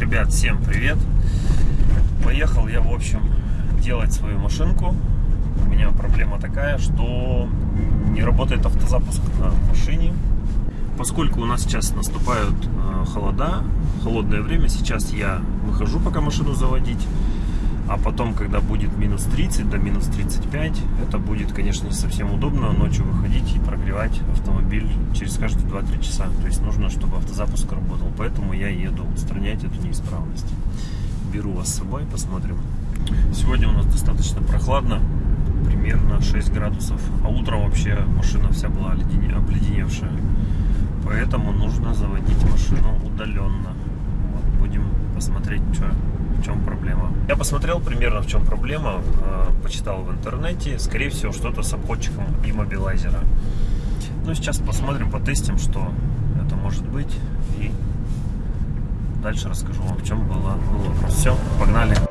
Ребят, всем привет! Поехал я, в общем, делать свою машинку. У меня проблема такая, что не работает автозапуск на машине. Поскольку у нас сейчас наступают э, холода, холодное время, сейчас я выхожу пока машину заводить. А потом, когда будет минус 30 до минус 35, это будет, конечно, не совсем удобно ночью выходить и прогревать автомобиль через каждые 2-3 часа. То есть нужно, чтобы автозапуск работал. Поэтому я еду устранять эту неисправность. Беру вас с собой, посмотрим. Сегодня у нас достаточно прохладно, примерно 6 градусов. А утром вообще машина вся была обледеневшая. Поэтому нужно заводить машину удаленно. Вот, будем посмотреть, что в чем проблема. Я посмотрел примерно в чем проблема, э, почитал в интернете, скорее всего что-то с обходчиком иммобилайзера. Ну сейчас посмотрим, потестим, что это может быть и дальше расскажу вам в чем было, был вопрос. Все, погнали!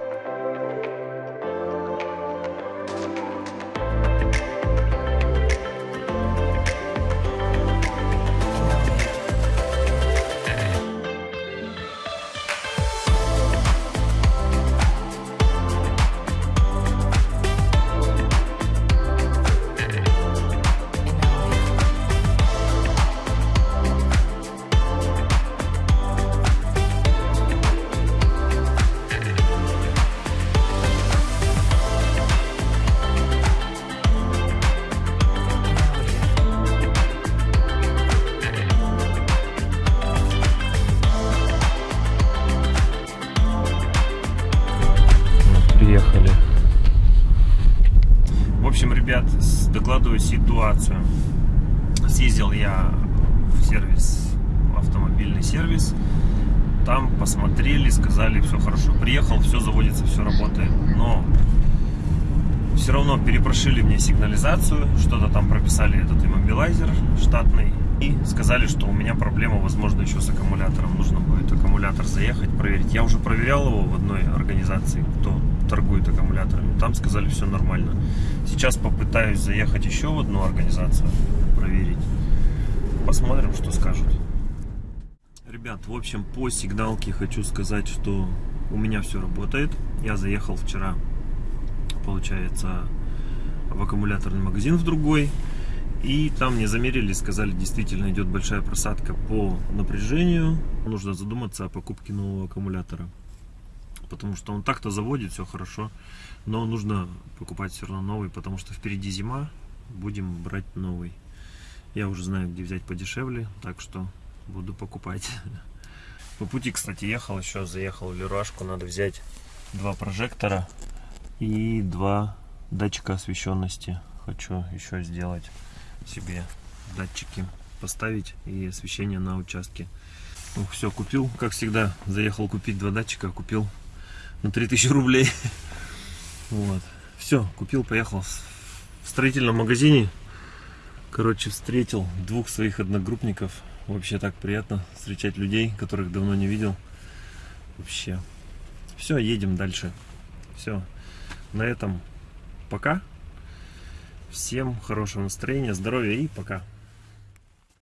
Общем, ребят, докладываю ситуацию. Съездил я в сервис, в автомобильный сервис. Там посмотрели, сказали, все хорошо. Приехал, все заводится, все работает. Но все равно перепрошили мне сигнализацию, что-то там прописали этот иммобилайзер штатный. И сказали, что у меня проблема, возможно, еще с аккумулятором. Нужно будет аккумулятор заехать, проверить. Я уже проверял его в одной организации, кто торгует аккумуляторами. Там сказали, все нормально. Сейчас попытаюсь заехать еще в одну организацию, проверить. Посмотрим, что скажут. Ребят, в общем, по сигналке хочу сказать, что у меня все работает. Я заехал вчера, получается, в аккумуляторный магазин в другой. И там мне замерили, сказали, действительно идет большая просадка по напряжению. Нужно задуматься о покупке нового аккумулятора. Потому что он так-то заводит, все хорошо. Но нужно покупать все равно новый, потому что впереди зима. Будем брать новый. Я уже знаю, где взять подешевле, так что буду покупать. По пути, кстати, ехал еще, заехал в Леруашку. Надо взять два прожектора и два датчика освещенности. Хочу еще сделать себе датчики поставить и освещение на участке. Ну, все, купил, как всегда, заехал купить два датчика, купил на 3000 рублей. Вот. Все, купил, поехал в строительном магазине. Короче, встретил двух своих одногруппников. Вообще так приятно встречать людей, которых давно не видел. Вообще. Все, едем дальше. Все. На этом пока. Всем хорошего настроения, здоровья и пока.